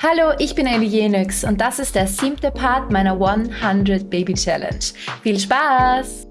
Hallo, ich bin Ellie Jenix und das ist der siebte Part meiner 100 Baby Challenge. Viel Spaß!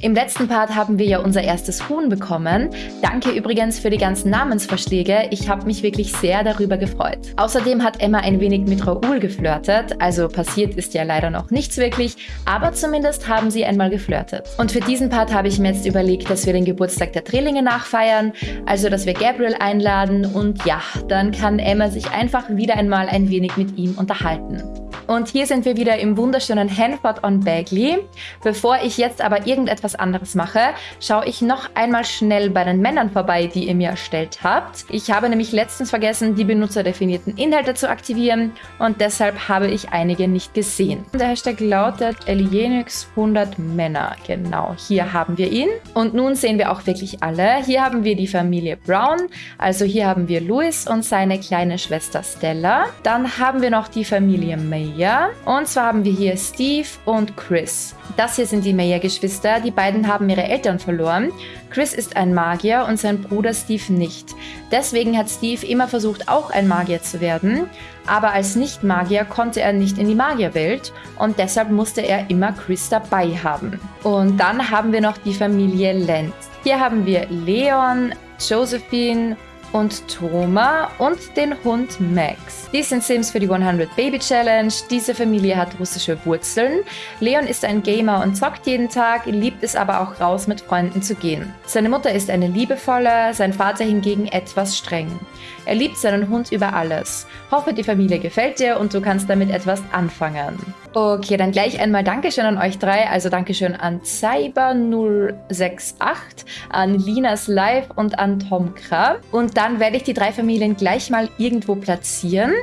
Im letzten Part haben wir ja unser erstes Huhn bekommen. Danke übrigens für die ganzen Namensvorschläge. Ich habe mich wirklich sehr darüber gefreut. Außerdem hat Emma ein wenig mit Raoul geflirtet. Also passiert ist ja leider noch nichts wirklich, aber zumindest haben sie einmal geflirtet. Und für diesen Part habe ich mir jetzt überlegt, dass wir den Geburtstag der Drillinge nachfeiern. Also, dass wir Gabriel einladen und ja, dann kann Emma sich einfach wieder einmal ein wenig mit ihm unterhalten. Und hier sind wir wieder im wunderschönen Hanford on Bagley. Bevor ich jetzt aber irgendetwas anderes mache, schaue ich noch einmal schnell bei den Männern vorbei, die ihr mir erstellt habt. Ich habe nämlich letztens vergessen, die benutzerdefinierten Inhalte zu aktivieren und deshalb habe ich einige nicht gesehen. Der Hashtag lautet Alienix 100 Männer. Genau, hier haben wir ihn. Und nun sehen wir auch wirklich alle. Hier haben wir die Familie Brown, also hier haben wir Louis und seine kleine Schwester Stella. Dann haben wir noch die Familie May Mayer. Und zwar haben wir hier Steve und Chris. Das hier sind die Mayer-Geschwister. Die beiden haben ihre Eltern verloren. Chris ist ein Magier und sein Bruder Steve nicht. Deswegen hat Steve immer versucht, auch ein Magier zu werden. Aber als Nicht-Magier konnte er nicht in die Magierwelt und deshalb musste er immer Chris dabei haben. Und dann haben wir noch die Familie Lent. Hier haben wir Leon, Josephine und Toma und den Hund Max. Die sind Sims für die 100 Baby Challenge. Diese Familie hat russische Wurzeln. Leon ist ein Gamer und zockt jeden Tag, liebt es aber auch raus mit Freunden zu gehen. Seine Mutter ist eine liebevolle, sein Vater hingegen etwas streng. Er liebt seinen Hund über alles. Hoffe, die Familie gefällt dir und du kannst damit etwas anfangen. Okay, dann gleich einmal Dankeschön an euch drei. Also Dankeschön an Cyber068, an Linas Live und an Tomkra. Und dann werde ich die drei Familien gleich mal irgendwo platzieren.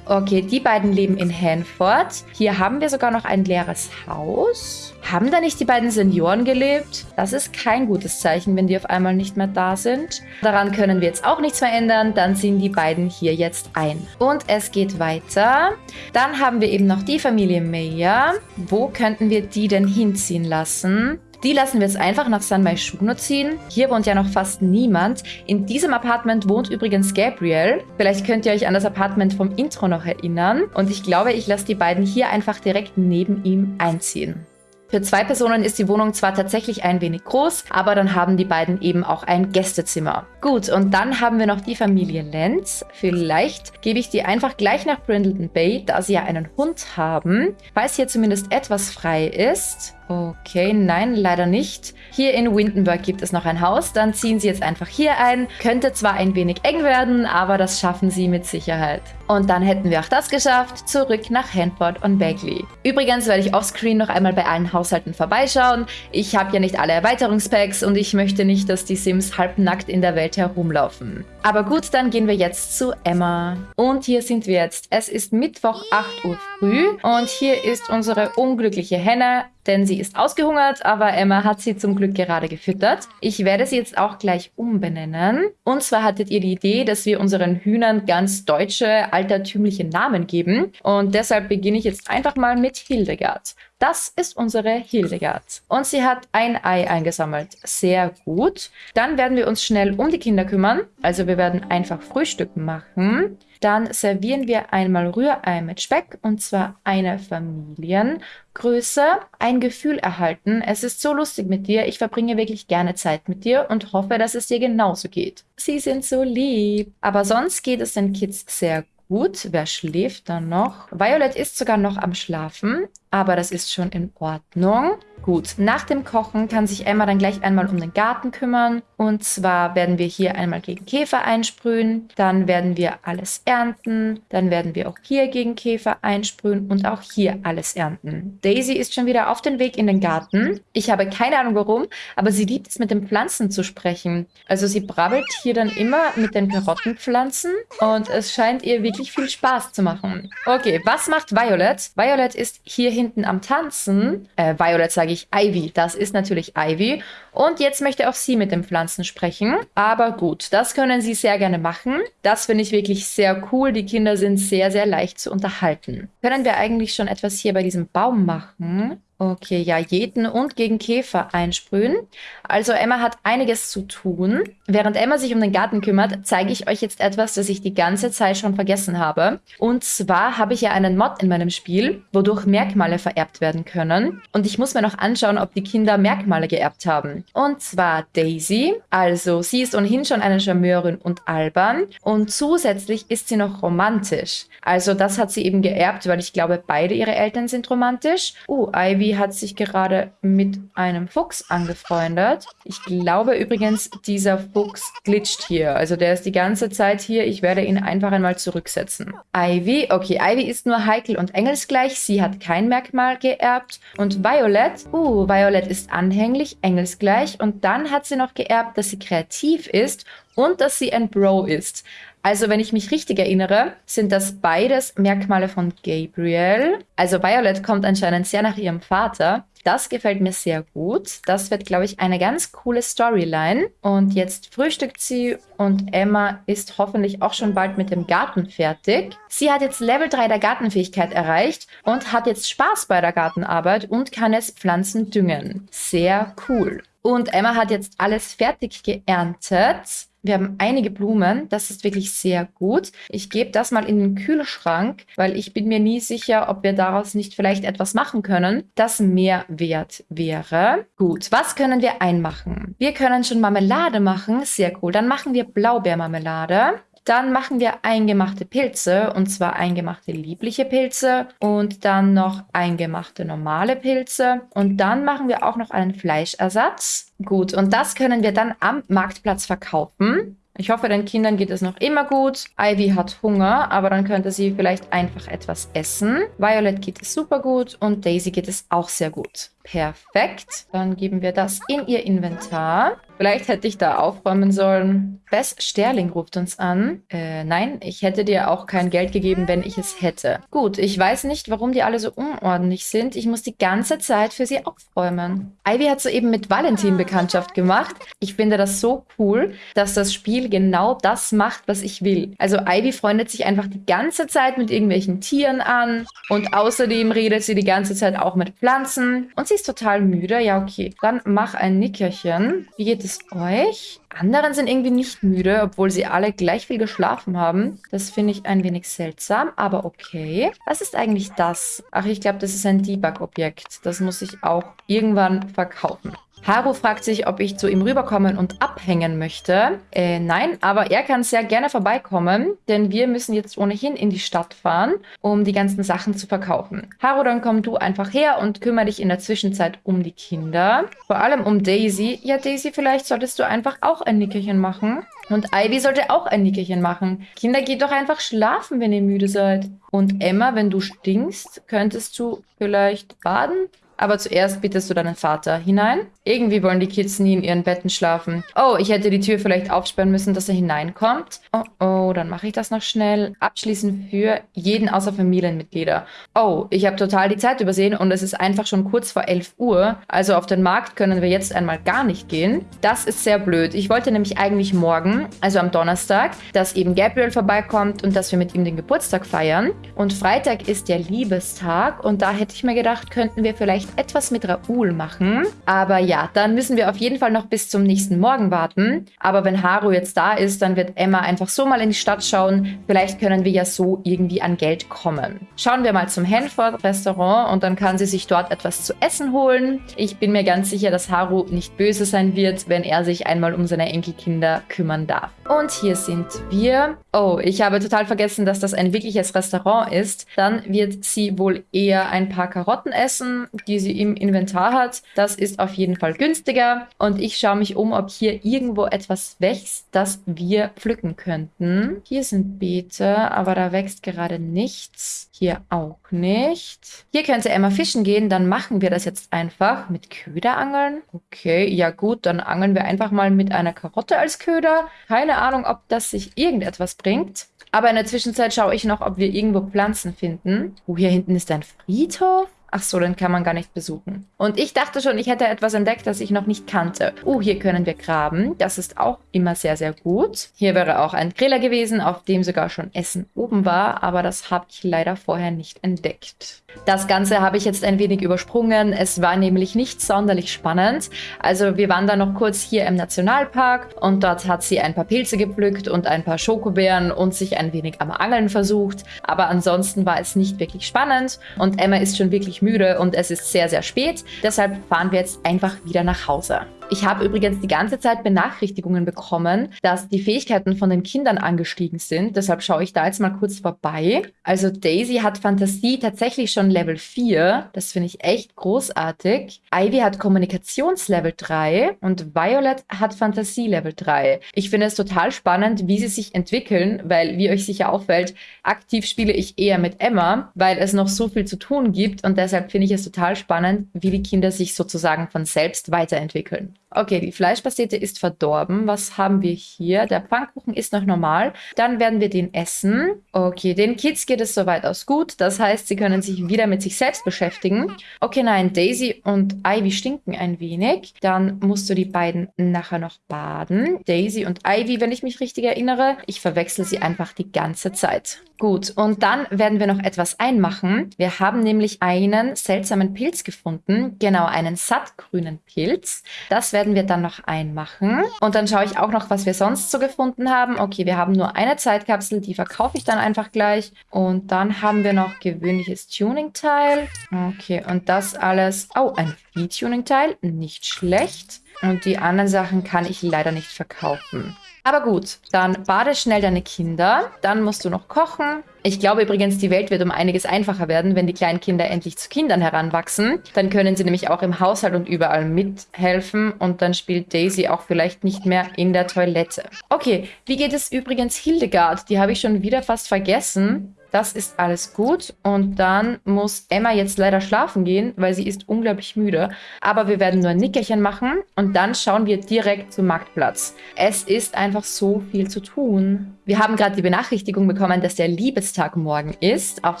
Okay, die beiden leben in Hanford. Hier haben wir sogar noch ein leeres Haus. Haben da nicht die beiden Senioren gelebt? Das ist kein gutes Zeichen, wenn die auf einmal nicht mehr da sind. Daran können wir jetzt auch nichts mehr ändern. Dann ziehen die beiden hier jetzt ein. Und es geht weiter. Dann haben wir eben noch die Familie Mayer. Wo könnten wir die denn hinziehen lassen? Die lassen wir jetzt einfach nach San Maishuno ziehen. Hier wohnt ja noch fast niemand. In diesem Apartment wohnt übrigens Gabriel. Vielleicht könnt ihr euch an das Apartment vom Intro noch erinnern. Und ich glaube, ich lasse die beiden hier einfach direkt neben ihm einziehen. Für zwei Personen ist die Wohnung zwar tatsächlich ein wenig groß, aber dann haben die beiden eben auch ein Gästezimmer. Gut, und dann haben wir noch die Familie Lenz. Vielleicht gebe ich die einfach gleich nach Brindleton Bay, da sie ja einen Hund haben. Falls hier zumindest etwas frei ist, Okay, nein, leider nicht. Hier in Windenburg gibt es noch ein Haus, dann ziehen sie jetzt einfach hier ein. Könnte zwar ein wenig eng werden, aber das schaffen sie mit Sicherheit. Und dann hätten wir auch das geschafft, zurück nach Hanford und Bagley. Übrigens werde ich offscreen noch einmal bei allen Haushalten vorbeischauen. Ich habe ja nicht alle Erweiterungspacks und ich möchte nicht, dass die Sims halbnackt in der Welt herumlaufen. Aber gut, dann gehen wir jetzt zu Emma. Und hier sind wir jetzt. Es ist Mittwoch 8 Uhr früh und hier ist unsere unglückliche Henne denn sie ist ausgehungert, aber Emma hat sie zum Glück gerade gefüttert. Ich werde sie jetzt auch gleich umbenennen. Und zwar hattet ihr die Idee, dass wir unseren Hühnern ganz deutsche, altertümliche Namen geben. Und deshalb beginne ich jetzt einfach mal mit Hildegard. Das ist unsere Hildegard. Und sie hat ein Ei eingesammelt. Sehr gut. Dann werden wir uns schnell um die Kinder kümmern. Also wir werden einfach Frühstück machen. Dann servieren wir einmal Rührei mit Speck und zwar eine Familiengröße. Ein Gefühl erhalten. Es ist so lustig mit dir. Ich verbringe wirklich gerne Zeit mit dir und hoffe, dass es dir genauso geht. Sie sind so lieb. Aber sonst geht es den Kids sehr gut. Wer schläft dann noch? Violet ist sogar noch am Schlafen aber das ist schon in Ordnung. Gut, nach dem Kochen kann sich Emma dann gleich einmal um den Garten kümmern. Und zwar werden wir hier einmal gegen Käfer einsprühen, dann werden wir alles ernten, dann werden wir auch hier gegen Käfer einsprühen und auch hier alles ernten. Daisy ist schon wieder auf dem Weg in den Garten. Ich habe keine Ahnung warum, aber sie liebt es mit den Pflanzen zu sprechen. Also sie brabbelt hier dann immer mit den Karottenpflanzen und es scheint ihr wirklich viel Spaß zu machen. Okay, was macht Violet? Violet ist hier hinten am Tanzen. Äh, Violet sage ich Ivy. Das ist natürlich Ivy. Und jetzt möchte auch sie mit den Pflanzen sprechen. Aber gut, das können sie sehr gerne machen. Das finde ich wirklich sehr cool. Die Kinder sind sehr, sehr leicht zu unterhalten. Können wir eigentlich schon etwas hier bei diesem Baum machen? Okay, ja, jeden und gegen Käfer einsprühen. Also Emma hat einiges zu tun. Während Emma sich um den Garten kümmert, zeige ich euch jetzt etwas, das ich die ganze Zeit schon vergessen habe. Und zwar habe ich ja einen Mod in meinem Spiel, wodurch Merkmale vererbt werden können. Und ich muss mir noch anschauen, ob die Kinder Merkmale geerbt haben. Und zwar Daisy. Also sie ist ohnehin schon eine Charmeurin und albern. Und zusätzlich ist sie noch romantisch. Also das hat sie eben geerbt, weil ich glaube, beide ihre Eltern sind romantisch. Uh, Ivy hat sich gerade mit einem Fuchs angefreundet. Ich glaube übrigens, dieser Fuchs glitscht hier. Also der ist die ganze Zeit hier. Ich werde ihn einfach einmal zurücksetzen. Ivy, okay, Ivy ist nur heikel und engelsgleich. Sie hat kein Merkmal geerbt. Und Violet, uh, Violet ist anhänglich, engelsgleich. Und dann hat sie noch geerbt, dass sie kreativ ist und dass sie ein Bro ist. Also wenn ich mich richtig erinnere, sind das beides Merkmale von Gabriel. Also Violet kommt anscheinend sehr nach ihrem Vater. Das gefällt mir sehr gut. Das wird, glaube ich, eine ganz coole Storyline. Und jetzt frühstückt sie und Emma ist hoffentlich auch schon bald mit dem Garten fertig. Sie hat jetzt Level 3 der Gartenfähigkeit erreicht und hat jetzt Spaß bei der Gartenarbeit und kann jetzt Pflanzen düngen. Sehr cool. Und Emma hat jetzt alles fertig geerntet. Wir haben einige Blumen, das ist wirklich sehr gut. Ich gebe das mal in den Kühlschrank, weil ich bin mir nie sicher, ob wir daraus nicht vielleicht etwas machen können, das mehr wert wäre. Gut, was können wir einmachen? Wir können schon Marmelade machen, sehr cool. Dann machen wir Blaubeermarmelade. Dann machen wir eingemachte Pilze und zwar eingemachte liebliche Pilze und dann noch eingemachte normale Pilze und dann machen wir auch noch einen Fleischersatz. Gut, und das können wir dann am Marktplatz verkaufen. Ich hoffe, den Kindern geht es noch immer gut. Ivy hat Hunger, aber dann könnte sie vielleicht einfach etwas essen. Violet geht es super gut und Daisy geht es auch sehr gut. Perfekt. Dann geben wir das in ihr Inventar. Vielleicht hätte ich da aufräumen sollen. Bess Sterling ruft uns an. Äh, nein, ich hätte dir auch kein Geld gegeben, wenn ich es hätte. Gut, ich weiß nicht, warum die alle so unordentlich sind. Ich muss die ganze Zeit für sie aufräumen. Ivy hat soeben mit Valentin Bekanntschaft gemacht. Ich finde das so cool, dass das Spiel genau das macht, was ich will. Also Ivy freundet sich einfach die ganze Zeit mit irgendwelchen Tieren an und außerdem redet sie die ganze Zeit auch mit Pflanzen und sie ist total müde. Ja, okay. Dann mach ein Nickerchen. Wie geht es euch? Anderen sind irgendwie nicht müde, obwohl sie alle gleich viel geschlafen haben. Das finde ich ein wenig seltsam, aber okay. Was ist eigentlich das? Ach, ich glaube, das ist ein Debug-Objekt. Das muss ich auch irgendwann verkaufen. Haru fragt sich, ob ich zu ihm rüberkommen und abhängen möchte. Äh, nein, aber er kann sehr gerne vorbeikommen, denn wir müssen jetzt ohnehin in die Stadt fahren, um die ganzen Sachen zu verkaufen. Haru, dann komm du einfach her und kümmere dich in der Zwischenzeit um die Kinder. Vor allem um Daisy. Ja, Daisy, vielleicht solltest du einfach auch ein Nickerchen machen. Und Ivy sollte auch ein Nickerchen machen. Kinder, geht doch einfach schlafen, wenn ihr müde seid. Und Emma, wenn du stinkst, könntest du vielleicht baden? Aber zuerst bittest du deinen Vater hinein. Irgendwie wollen die Kids nie in ihren Betten schlafen. Oh, ich hätte die Tür vielleicht aufsperren müssen, dass er hineinkommt. Oh, oh, dann mache ich das noch schnell. Abschließend für jeden außer Familienmitglieder. Oh, ich habe total die Zeit übersehen und es ist einfach schon kurz vor 11 Uhr. Also auf den Markt können wir jetzt einmal gar nicht gehen. Das ist sehr blöd. Ich wollte nämlich eigentlich morgen, also am Donnerstag, dass eben Gabriel vorbeikommt und dass wir mit ihm den Geburtstag feiern. Und Freitag ist der Liebestag und da hätte ich mir gedacht, könnten wir vielleicht etwas mit Raoul machen. Aber ja, dann müssen wir auf jeden Fall noch bis zum nächsten Morgen warten. Aber wenn Haru jetzt da ist, dann wird Emma einfach so mal in die Stadt schauen. Vielleicht können wir ja so irgendwie an Geld kommen. Schauen wir mal zum Hanford Restaurant und dann kann sie sich dort etwas zu essen holen. Ich bin mir ganz sicher, dass Haru nicht böse sein wird, wenn er sich einmal um seine Enkelkinder kümmern darf. Und hier sind wir. Oh, ich habe total vergessen, dass das ein wirkliches Restaurant ist. Dann wird sie wohl eher ein paar Karotten essen, die sie im Inventar hat. Das ist auf jeden Fall günstiger. Und ich schaue mich um, ob hier irgendwo etwas wächst, das wir pflücken könnten. Hier sind Beete, aber da wächst gerade nichts. Hier auch nicht. Hier könnte Emma fischen gehen, dann machen wir das jetzt einfach mit Köderangeln. Okay, ja gut, dann angeln wir einfach mal mit einer Karotte als Köder. Keine Ahnung, ob das sich irgendetwas bringt. Aber in der Zwischenzeit schaue ich noch, ob wir irgendwo Pflanzen finden. Oh, hier hinten ist ein Friedhof. Ach so, den kann man gar nicht besuchen. Und ich dachte schon, ich hätte etwas entdeckt, das ich noch nicht kannte. Oh, hier können wir graben. Das ist auch immer sehr, sehr gut. Hier wäre auch ein Griller gewesen, auf dem sogar schon Essen oben war, aber das habe ich leider vorher nicht entdeckt. Das Ganze habe ich jetzt ein wenig übersprungen. Es war nämlich nicht sonderlich spannend. Also wir waren da noch kurz hier im Nationalpark und dort hat sie ein paar Pilze gepflückt und ein paar Schokobeeren und sich ein wenig am Angeln versucht. Aber ansonsten war es nicht wirklich spannend und Emma ist schon wirklich müde und es ist sehr, sehr spät. Deshalb fahren wir jetzt einfach wieder nach Hause. Ich habe übrigens die ganze Zeit Benachrichtigungen bekommen, dass die Fähigkeiten von den Kindern angestiegen sind. Deshalb schaue ich da jetzt mal kurz vorbei. Also Daisy hat Fantasie tatsächlich schon Level 4. Das finde ich echt großartig. Ivy hat Kommunikationslevel 3 und Violet hat Fantasie Level 3. Ich finde es total spannend, wie sie sich entwickeln, weil, wie euch sicher auffällt, aktiv spiele ich eher mit Emma, weil es noch so viel zu tun gibt und deshalb finde ich es total spannend, wie die Kinder sich sozusagen von selbst weiterentwickeln. Okay, die Fleischpastete ist verdorben. Was haben wir hier? Der Pfannkuchen ist noch normal. Dann werden wir den essen. Okay, den Kids geht es soweit aus gut. Das heißt, sie können sich wieder mit sich selbst beschäftigen. Okay, nein, Daisy und Ivy stinken ein wenig. Dann musst du die beiden nachher noch baden. Daisy und Ivy, wenn ich mich richtig erinnere. Ich verwechsel sie einfach die ganze Zeit. Gut, und dann werden wir noch etwas einmachen. Wir haben nämlich einen seltsamen Pilz gefunden. Genau, einen sattgrünen Pilz. Das werden wir dann noch einmachen. Und dann schaue ich auch noch, was wir sonst so gefunden haben. Okay, wir haben nur eine Zeitkapsel, die verkaufe ich dann einfach gleich. Und dann haben wir noch gewöhnliches Tuning-Teil. Okay, und das alles... Oh, ein Vieh-Tuning-Teil. Nicht schlecht. Und die anderen Sachen kann ich leider nicht verkaufen. Aber gut, dann bade schnell deine Kinder. Dann musst du noch kochen. Ich glaube übrigens, die Welt wird um einiges einfacher werden, wenn die kleinen Kinder endlich zu Kindern heranwachsen. Dann können sie nämlich auch im Haushalt und überall mithelfen und dann spielt Daisy auch vielleicht nicht mehr in der Toilette. Okay, wie geht es übrigens Hildegard? Die habe ich schon wieder fast vergessen. Das ist alles gut. Und dann muss Emma jetzt leider schlafen gehen, weil sie ist unglaublich müde. Aber wir werden nur ein Nickerchen machen und dann schauen wir direkt zum Marktplatz. Es ist einfach so viel zu tun. Wir haben gerade die Benachrichtigung bekommen, dass der Liebestag morgen ist. Auf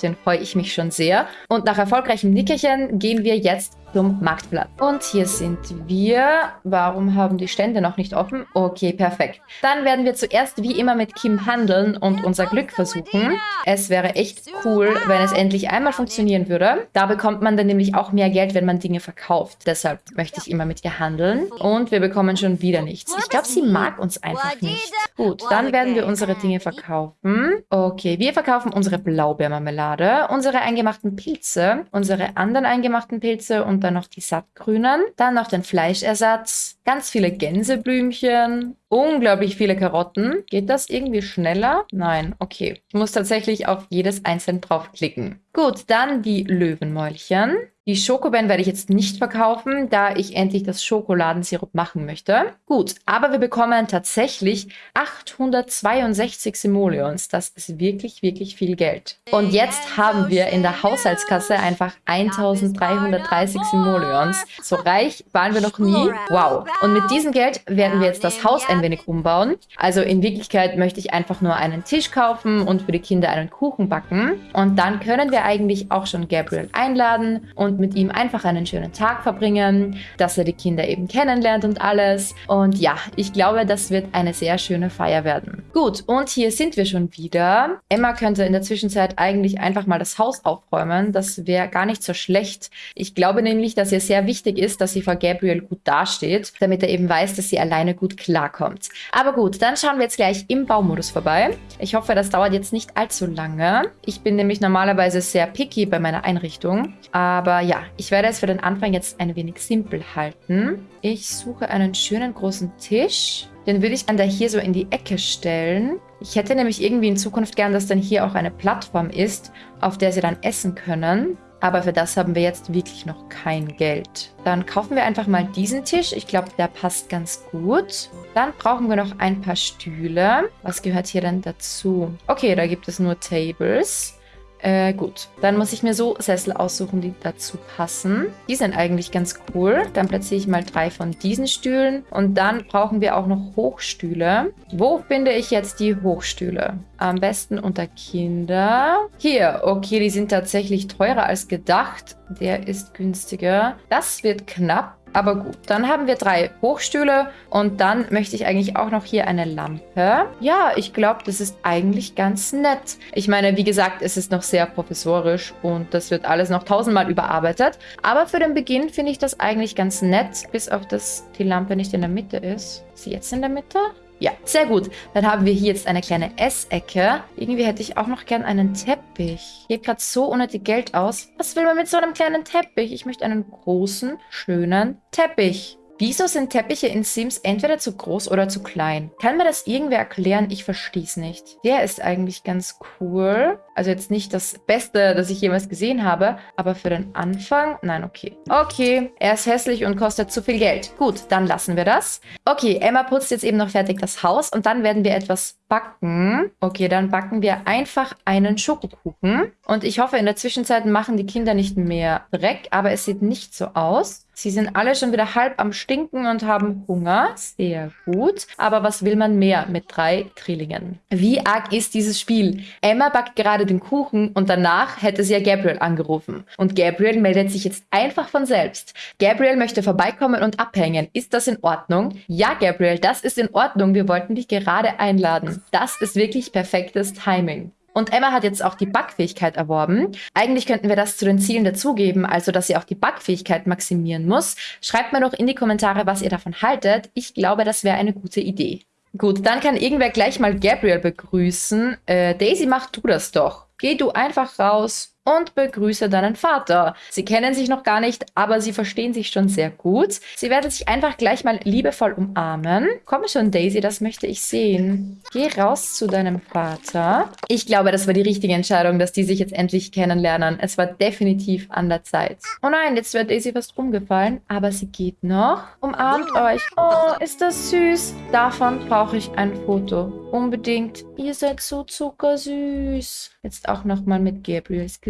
den freue ich mich schon sehr. Und nach erfolgreichem Nickerchen gehen wir jetzt zum Marktplatz. Und hier sind wir. Warum haben die Stände noch nicht offen? Okay, perfekt. Dann werden wir zuerst wie immer mit Kim handeln und unser Glück versuchen. Es wäre echt cool, wenn es endlich einmal funktionieren würde. Da bekommt man dann nämlich auch mehr Geld, wenn man Dinge verkauft. Deshalb möchte ich immer mit ihr handeln. Und wir bekommen schon wieder nichts. Ich glaube, sie mag uns einfach nicht. Gut, dann werden wir unsere Dinge verkaufen. Okay, wir verkaufen unsere Blaubeermarmelade, unsere eingemachten Pilze, unsere anderen eingemachten Pilze und dann noch die sattgrünen. Dann noch den Fleischersatz, ganz viele Gänseblümchen, unglaublich viele Karotten. Geht das irgendwie schneller? Nein, okay. Ich muss tatsächlich auf jedes einzeln draufklicken. Gut, dann die Löwenmäulchen. Die Schokobeeren werde ich jetzt nicht verkaufen, da ich endlich das Schokoladensirup machen möchte. Gut, aber wir bekommen tatsächlich 862 Simoleons. Das ist wirklich, wirklich viel Geld. Und jetzt haben wir in der Haushaltskasse einfach 1330 Simoleons. So reich waren wir noch nie. Wow. Und mit diesem Geld werden wir jetzt das Haus ein wenig umbauen. Also in Wirklichkeit möchte ich einfach nur einen Tisch kaufen und für die Kinder einen Kuchen backen. Und dann können wir eigentlich auch schon Gabriel einladen und mit ihm einfach einen schönen Tag verbringen, dass er die Kinder eben kennenlernt und alles. Und ja, ich glaube, das wird eine sehr schöne Feier werden. Gut, und hier sind wir schon wieder. Emma könnte in der Zwischenzeit eigentlich einfach mal das Haus aufräumen. Das wäre gar nicht so schlecht. Ich glaube nämlich, dass ihr sehr wichtig ist, dass sie vor Gabriel gut dasteht, damit er eben weiß, dass sie alleine gut klarkommt. Aber gut, dann schauen wir jetzt gleich im Baumodus vorbei. Ich hoffe, das dauert jetzt nicht allzu lange. Ich bin nämlich normalerweise sehr picky bei meiner Einrichtung. Aber ja, ich werde es für den Anfang jetzt ein wenig simpel halten. Ich suche einen schönen großen Tisch. Den würde ich dann da hier so in die Ecke stellen. Ich hätte nämlich irgendwie in Zukunft gern, dass dann hier auch eine Plattform ist, auf der sie dann essen können. Aber für das haben wir jetzt wirklich noch kein Geld. Dann kaufen wir einfach mal diesen Tisch. Ich glaube, der passt ganz gut. Dann brauchen wir noch ein paar Stühle. Was gehört hier denn dazu? Okay, da gibt es nur Tables. Äh, gut. Dann muss ich mir so Sessel aussuchen, die dazu passen. Die sind eigentlich ganz cool. Dann platziere ich mal drei von diesen Stühlen. Und dann brauchen wir auch noch Hochstühle. Wo finde ich jetzt die Hochstühle? Am besten unter Kinder. Hier, okay, die sind tatsächlich teurer als gedacht. Der ist günstiger. Das wird knapp. Aber gut, dann haben wir drei Hochstühle und dann möchte ich eigentlich auch noch hier eine Lampe. Ja, ich glaube, das ist eigentlich ganz nett. Ich meine, wie gesagt, es ist noch sehr professorisch und das wird alles noch tausendmal überarbeitet. Aber für den Beginn finde ich das eigentlich ganz nett, bis auf dass die Lampe nicht in der Mitte ist. Ist sie jetzt in der Mitte? Ja, sehr gut. Dann haben wir hier jetzt eine kleine Essecke. Irgendwie hätte ich auch noch gern einen Teppich. Ich gebe gerade so unnötig Geld aus. Was will man mit so einem kleinen Teppich? Ich möchte einen großen, schönen Teppich. Wieso sind Teppiche in Sims entweder zu groß oder zu klein? Kann mir das irgendwer erklären? Ich verstehe es nicht. Der ist eigentlich ganz cool. Also jetzt nicht das Beste, das ich jemals gesehen habe, aber für den Anfang, nein, okay. Okay, er ist hässlich und kostet zu viel Geld. Gut, dann lassen wir das. Okay, Emma putzt jetzt eben noch fertig das Haus und dann werden wir etwas backen. Okay, dann backen wir einfach einen Schokokuchen. Und ich hoffe, in der Zwischenzeit machen die Kinder nicht mehr Dreck, aber es sieht nicht so aus. Sie sind alle schon wieder halb am Stinken und haben Hunger. Sehr gut. Aber was will man mehr mit drei Trillingen? Wie arg ist dieses Spiel? Emma backt gerade den Kuchen und danach hätte sie ja Gabriel angerufen. Und Gabriel meldet sich jetzt einfach von selbst. Gabriel möchte vorbeikommen und abhängen. Ist das in Ordnung? Ja, Gabriel, das ist in Ordnung. Wir wollten dich gerade einladen. Das ist wirklich perfektes Timing. Und Emma hat jetzt auch die Backfähigkeit erworben. Eigentlich könnten wir das zu den Zielen dazugeben, also dass sie auch die Backfähigkeit maximieren muss. Schreibt mir doch in die Kommentare, was ihr davon haltet. Ich glaube, das wäre eine gute Idee. Gut, dann kann irgendwer gleich mal Gabriel begrüßen. Äh, Daisy, mach du das doch. Geh du einfach raus und begrüße deinen Vater. Sie kennen sich noch gar nicht, aber sie verstehen sich schon sehr gut. Sie werden sich einfach gleich mal liebevoll umarmen. Komm schon, Daisy, das möchte ich sehen. Geh raus zu deinem Vater. Ich glaube, das war die richtige Entscheidung, dass die sich jetzt endlich kennenlernen. Es war definitiv an der Zeit. Oh nein, jetzt wird Daisy fast umgefallen, aber sie geht noch. Umarmt euch. Oh, ist das süß. Davon brauche ich ein Foto. Unbedingt. Ihr seid so zuckersüß. Jetzt auch nochmal mit Gabriels Gesicht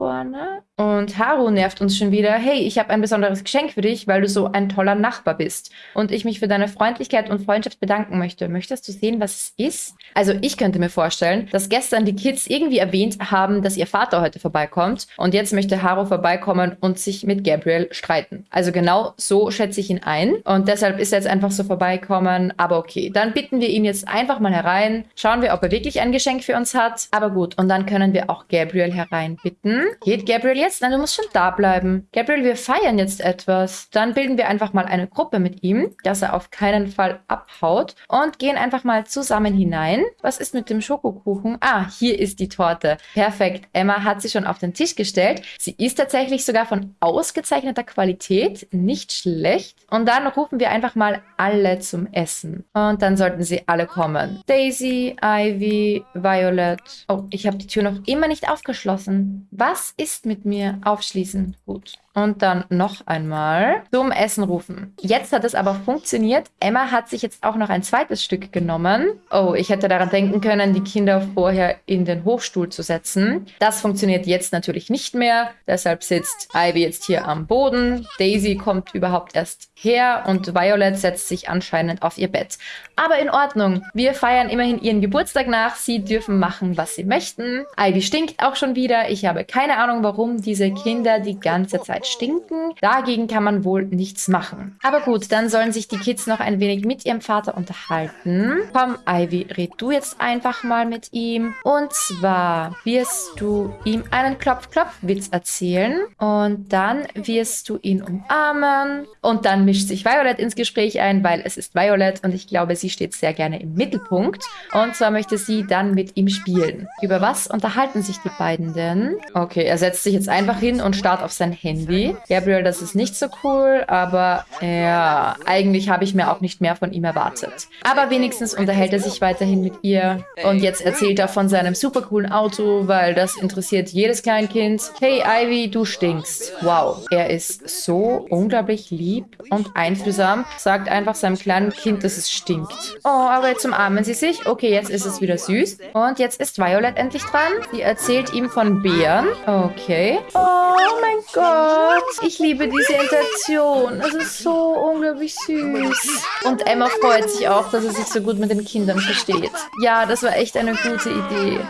vorne. Und Haru nervt uns schon wieder. Hey, ich habe ein besonderes Geschenk für dich, weil du so ein toller Nachbar bist. Und ich mich für deine Freundlichkeit und Freundschaft bedanken möchte. Möchtest du sehen, was es ist? Also ich könnte mir vorstellen, dass gestern die Kids irgendwie erwähnt haben, dass ihr Vater heute vorbeikommt. Und jetzt möchte Haru vorbeikommen und sich mit Gabriel streiten. Also genau so schätze ich ihn ein. Und deshalb ist er jetzt einfach so vorbeikommen. Aber okay, dann bitten wir ihn jetzt einfach mal herein. Schauen wir, ob er wirklich ein Geschenk für uns hat. Aber gut, und dann können wir auch Gabriel hereinbitten. Geht Gabriel jetzt? Nein, du musst schon da bleiben. Gabriel, wir feiern jetzt etwas. Dann bilden wir einfach mal eine Gruppe mit ihm, dass er auf keinen Fall abhaut und gehen einfach mal zusammen hinein. Was ist mit dem Schokokuchen? Ah, hier ist die Torte. Perfekt. Emma hat sie schon auf den Tisch gestellt. Sie ist tatsächlich sogar von ausgezeichneter Qualität. Nicht schlecht. Und dann rufen wir einfach mal alle zum Essen. Und dann sollten sie alle kommen. Daisy, Ivy, Violet. Oh, ich habe die Tür noch immer nicht aufgeschlossen. Was ist mit mir? mir aufschließen. Gut. Und dann noch einmal zum Essen rufen. Jetzt hat es aber funktioniert. Emma hat sich jetzt auch noch ein zweites Stück genommen. Oh, ich hätte daran denken können, die Kinder vorher in den Hochstuhl zu setzen. Das funktioniert jetzt natürlich nicht mehr. Deshalb sitzt Ivy jetzt hier am Boden. Daisy kommt überhaupt erst her und Violet setzt sich anscheinend auf ihr Bett. Aber in Ordnung. Wir feiern immerhin ihren Geburtstag nach. Sie dürfen machen, was sie möchten. Ivy stinkt auch schon wieder. Ich habe keine Ahnung, warum diese Kinder die ganze Zeit stinken. Dagegen kann man wohl nichts machen. Aber gut, dann sollen sich die Kids noch ein wenig mit ihrem Vater unterhalten. Komm, Ivy, red du jetzt einfach mal mit ihm. Und zwar wirst du ihm einen Klopf-Klopf-Witz erzählen. Und dann wirst du ihn umarmen. Und dann mischt sich Violet ins Gespräch ein, weil es ist Violet und ich glaube, sie steht sehr gerne im Mittelpunkt. Und zwar möchte sie dann mit ihm spielen. Über was unterhalten sich die beiden denn? Okay, er setzt sich jetzt einfach hin und starrt auf sein Handy. Ivy. Gabriel, das ist nicht so cool, aber ja, eigentlich habe ich mir auch nicht mehr von ihm erwartet. Aber wenigstens unterhält er sich weiterhin mit ihr. Und jetzt erzählt er von seinem super coolen Auto, weil das interessiert jedes Kleinkind. Hey Ivy, du stinkst. Wow, er ist so unglaublich lieb und einfühlsam. Sagt einfach seinem kleinen Kind, dass es stinkt. Oh, aber jetzt umarmen sie sich. Okay, jetzt ist es wieder süß. Und jetzt ist Violet endlich dran. Sie erzählt ihm von Bären. Okay. Oh mein Gott. Ich liebe diese Interaktion. Es ist so unglaublich süß. Und Emma freut sich auch, dass er sich so gut mit den Kindern versteht. Ja, das war echt eine gute Idee.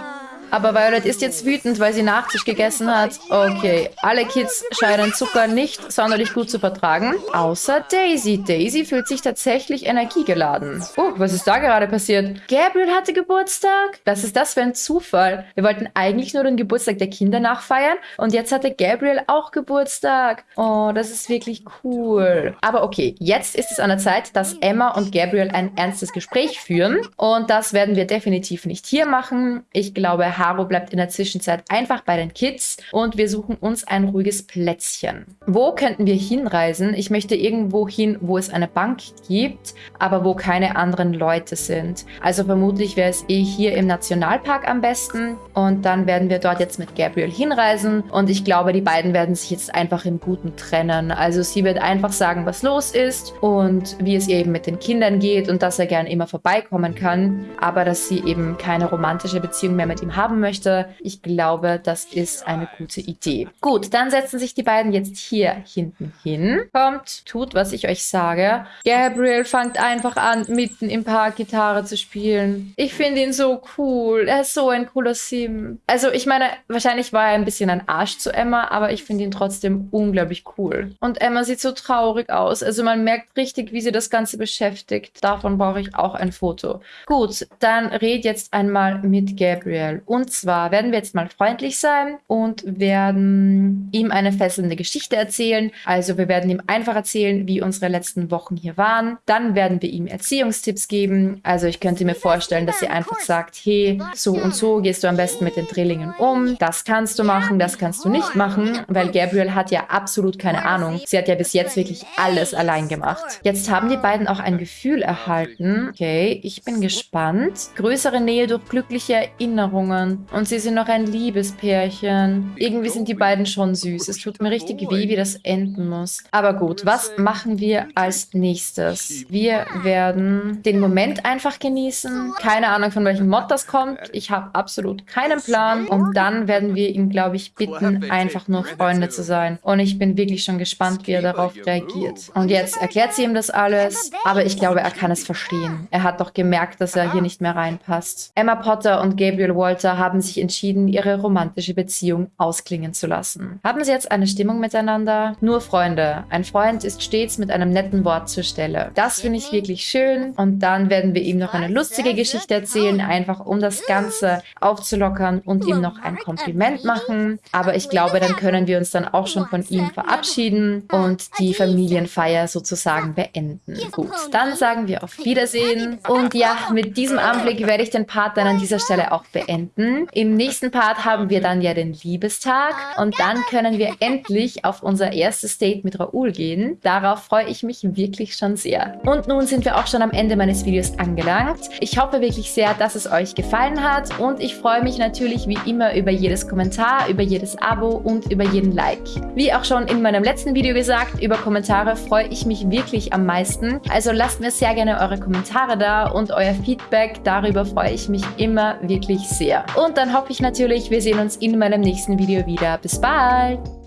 Aber Violet ist jetzt wütend, weil sie Nachtisch gegessen hat. Okay, alle Kids scheinen Zucker nicht sonderlich gut zu vertragen. Außer Daisy. Daisy fühlt sich tatsächlich energiegeladen. Oh, was ist da gerade passiert? Gabriel hatte Geburtstag? Was ist das für ein Zufall? Wir wollten eigentlich nur den Geburtstag der Kinder nachfeiern und jetzt hatte Gabriel auch Geburtstag. Oh, das ist wirklich cool. Aber okay, jetzt ist es an der Zeit, dass Emma und Gabriel ein ernstes Gespräch führen. Und das werden wir definitiv nicht hier machen. Ich glaube, Haro bleibt in der Zwischenzeit einfach bei den Kids und wir suchen uns ein ruhiges Plätzchen. Wo könnten wir hinreisen? Ich möchte irgendwo hin, wo es eine Bank gibt, aber wo keine anderen Leute sind. Also vermutlich wäre es eh hier im Nationalpark am besten und dann werden wir dort jetzt mit Gabriel hinreisen und ich glaube, die beiden werden sich jetzt einfach im Guten trennen. Also sie wird einfach sagen, was los ist und wie es ihr eben mit den Kindern geht und dass er gern immer vorbeikommen kann, aber dass sie eben keine romantische Beziehung mehr mit ihm haben haben möchte. Ich glaube, das ist eine gute Idee. Gut, dann setzen sich die beiden jetzt hier hinten hin. Kommt, tut, was ich euch sage. Gabriel fängt einfach an, mitten im Park Gitarre zu spielen. Ich finde ihn so cool. Er ist so ein cooler Sim. Also ich meine, wahrscheinlich war er ein bisschen ein Arsch zu Emma, aber ich finde ihn trotzdem unglaublich cool. Und Emma sieht so traurig aus. Also man merkt richtig, wie sie das Ganze beschäftigt. Davon brauche ich auch ein Foto. Gut, dann red jetzt einmal mit Gabriel. Und und zwar werden wir jetzt mal freundlich sein und werden ihm eine fesselnde Geschichte erzählen. Also wir werden ihm einfach erzählen, wie unsere letzten Wochen hier waren. Dann werden wir ihm Erziehungstipps geben. Also ich könnte mir vorstellen, dass sie einfach sagt, hey, so und so gehst du am besten mit den Drillingen um. Das kannst du machen, das kannst du nicht machen, weil Gabriel hat ja absolut keine Ahnung. Sie hat ja bis jetzt wirklich alles allein gemacht. Jetzt haben die beiden auch ein Gefühl erhalten. Okay, ich bin gespannt. Größere Nähe durch glückliche Erinnerungen und sie sind noch ein Liebespärchen. Irgendwie sind die beiden schon süß. Es tut mir richtig weh, wie das enden muss. Aber gut, was machen wir als nächstes? Wir werden den Moment einfach genießen. Keine Ahnung, von welchem Mod das kommt. Ich habe absolut keinen Plan. Und dann werden wir ihn, glaube ich, bitten, einfach nur Freunde zu sein. Und ich bin wirklich schon gespannt, wie er darauf reagiert. Und jetzt erklärt sie ihm das alles. Aber ich glaube, er kann es verstehen. Er hat doch gemerkt, dass er hier nicht mehr reinpasst. Emma Potter und Gabriel Walter haben sich entschieden, ihre romantische Beziehung ausklingen zu lassen. Haben sie jetzt eine Stimmung miteinander? Nur Freunde. Ein Freund ist stets mit einem netten Wort zur Stelle. Das finde ich wirklich schön. Und dann werden wir ihm noch eine lustige Geschichte erzählen, einfach um das Ganze aufzulockern und ihm noch ein Kompliment machen. Aber ich glaube, dann können wir uns dann auch schon von ihm verabschieden und die Familienfeier sozusagen beenden. Gut, dann sagen wir auf Wiedersehen. Und ja, mit diesem Anblick werde ich den Part dann an dieser Stelle auch beenden. Im nächsten Part haben wir dann ja den Liebestag und dann können wir endlich auf unser erstes Date mit Raoul gehen. Darauf freue ich mich wirklich schon sehr. Und nun sind wir auch schon am Ende meines Videos angelangt. Ich hoffe wirklich sehr, dass es euch gefallen hat und ich freue mich natürlich wie immer über jedes Kommentar, über jedes Abo und über jeden Like. Wie auch schon in meinem letzten Video gesagt, über Kommentare freue ich mich wirklich am meisten. Also lasst mir sehr gerne eure Kommentare da und euer Feedback. Darüber freue ich mich immer wirklich sehr. Und dann hoffe ich natürlich, wir sehen uns in meinem nächsten Video wieder. Bis bald!